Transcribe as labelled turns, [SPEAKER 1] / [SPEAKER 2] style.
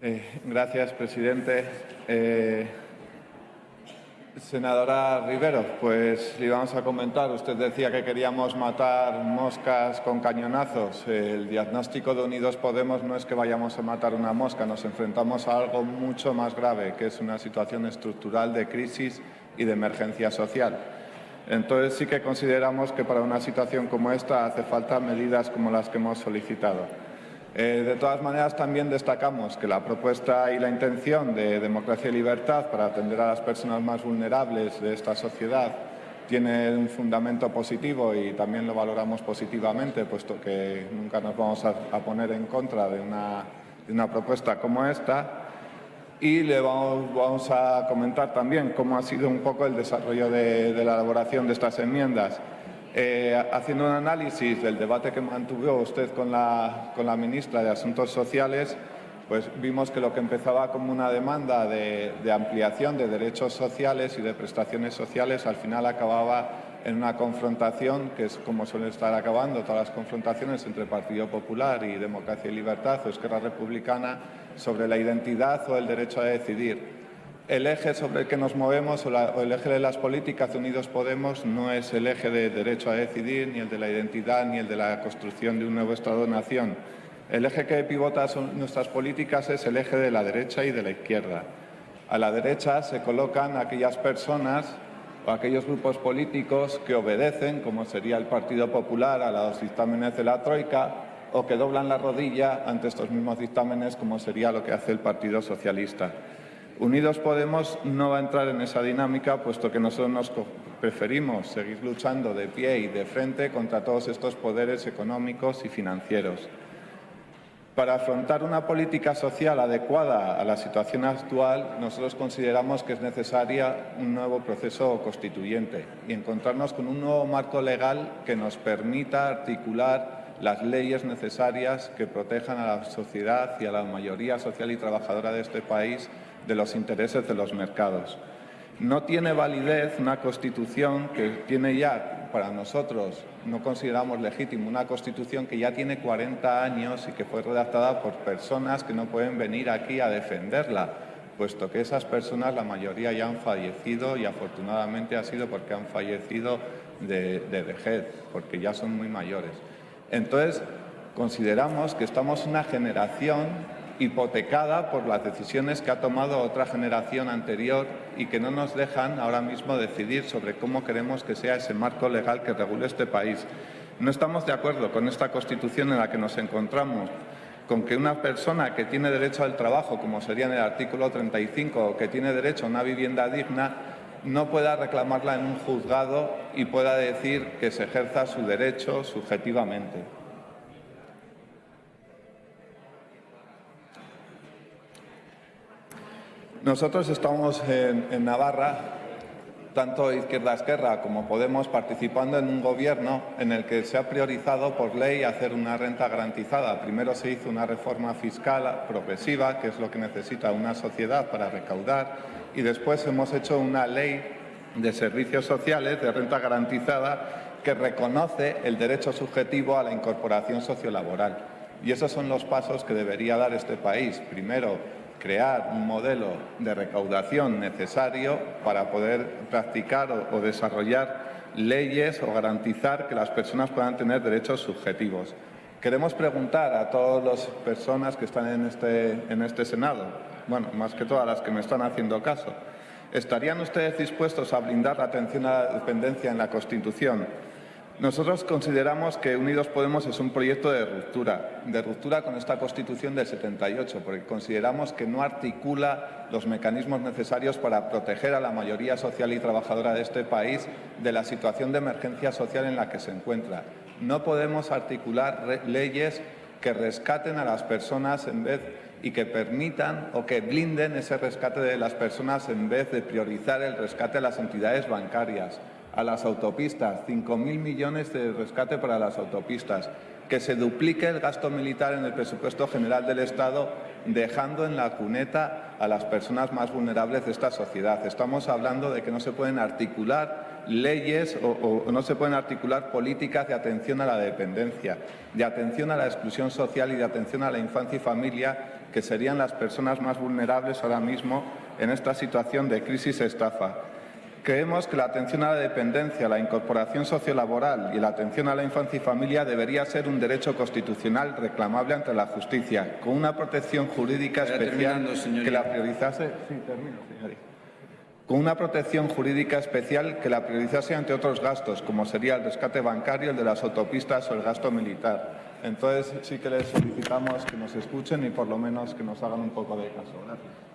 [SPEAKER 1] Eh, gracias, presidente. Eh, senadora Rivero, pues le vamos a comentar. Usted decía que queríamos matar moscas con cañonazos. El diagnóstico de Unidos Podemos no es que vayamos a matar una mosca, nos enfrentamos a algo mucho más grave, que es una situación estructural de crisis y de emergencia social. Entonces sí que consideramos que para una situación como esta hace falta medidas como las que hemos solicitado. Eh, de todas maneras, también destacamos que la propuesta y la intención de democracia y libertad para atender a las personas más vulnerables de esta sociedad tiene un fundamento positivo y también lo valoramos positivamente, puesto que nunca nos vamos a, poner en contra de una propuesta como esta y le vamos, a comentar también cómo ha sido un poco el desarrollo de, la elaboración de estas enmiendas. Eh, haciendo un análisis del debate que mantuvo usted con la, con la ministra de Asuntos Sociales, pues vimos que lo que empezaba como una demanda de, de, ampliación de derechos sociales y de prestaciones sociales al final acababa en una confrontación, que es como suelen estar acabando todas las confrontaciones entre Partido Popular y Democracia y Libertad o Esquerra Republicana, sobre la identidad o el derecho a decidir. El eje sobre el que nos movemos o, el eje de las políticas Unidos Podemos no es el eje de derecho a decidir, ni el de la identidad, ni el de la construcción de un nuevo Estado-nación. El eje que pivota nuestras políticas es el eje de la derecha y de la izquierda. A la derecha se colocan aquellas personas o aquellos grupos políticos que obedecen, como sería el Partido Popular, a los dictámenes de la Troika, o que doblan la rodilla ante estos mismos dictámenes, como sería lo que hace el Partido Socialista. Unidos Podemos no va a entrar en esa dinámica, puesto que nosotros nos preferimos seguir luchando de pie y de frente contra todos estos poderes económicos y financieros. Para afrontar una política social adecuada a la situación actual, nosotros consideramos que es necesaria un nuevo proceso constituyente y encontrarnos con un nuevo marco legal que nos permita articular las leyes necesarias que protejan a la sociedad y a la mayoría social y trabajadora de este país de los intereses de los mercados. No tiene validez una Constitución que tiene ya, para nosotros, no consideramos legítimo, una Constitución que ya tiene 40 años y que fue redactada por personas que no pueden venir aquí a defenderla, puesto que esas personas, la mayoría ya han fallecido y afortunadamente ha sido porque han fallecido de, de vejez, porque ya son muy mayores. Entonces, consideramos que estamos una generación hipotecada por las decisiones que ha tomado otra generación anterior y que no nos dejan ahora mismo decidir sobre cómo queremos que sea ese marco legal que regule este país. No estamos de acuerdo con esta Constitución en la que nos encontramos, con que una persona que tiene derecho al trabajo, como sería en el artículo 35, o que tiene derecho a una vivienda digna, no pueda reclamarla en un juzgado y pueda decir que se ejerza su derecho subjetivamente. Nosotros estamos en, Navarra, tanto Izquierda Esquerra como Podemos, participando en un gobierno en el que se ha priorizado por ley hacer una renta garantizada. Primero se hizo una reforma fiscal progresiva, que es lo que necesita una sociedad para recaudar, y después hemos hecho una ley de servicios sociales de renta garantizada que reconoce el derecho subjetivo a la incorporación sociolaboral. Y esos son los pasos que debería dar este país. Primero, crear un modelo de recaudación necesario para poder practicar o, desarrollar leyes o garantizar que las personas puedan tener derechos subjetivos. Queremos preguntar a todas las personas que están en este, en este Senado, bueno, más que todas las que me están haciendo caso, ¿estarían ustedes dispuestos a blindar la atención a la dependencia en la Constitución? Nosotros consideramos que Unidos Podemos es un proyecto de ruptura, de ruptura con esta Constitución del 78, porque consideramos que no articula los mecanismos necesarios para proteger a la mayoría social y trabajadora de este país de la situación de emergencia social en la que se encuentra. No podemos articular leyes que rescaten a las personas en vez y que permitan o que blinden ese rescate de las personas en vez de priorizar el rescate de las entidades bancarias a las autopistas, 5.000 millones de rescate para las autopistas, que se duplique el gasto militar en el presupuesto general del Estado, dejando en la cuneta a las personas más vulnerables de esta sociedad. Estamos hablando de que no se pueden articular leyes o, o, no se pueden articular políticas de atención a la dependencia, de atención a la exclusión social y de atención a la infancia y familia que serían las personas más vulnerables ahora mismo en esta situación de crisis estafa. Creemos que la atención a la dependencia, la incorporación sociolaboral y la atención a la infancia y familia debería ser un derecho constitucional reclamable ante la justicia, con una protección jurídica especial que la priorizase. Sí, termino, señoría. Con una protección jurídica especial que la priorizase ante otros gastos, como sería el rescate bancario, el de las autopistas o el gasto militar. Entonces sí que les solicitamos que nos escuchen y por lo menos que nos hagan un poco de caso. Gracias.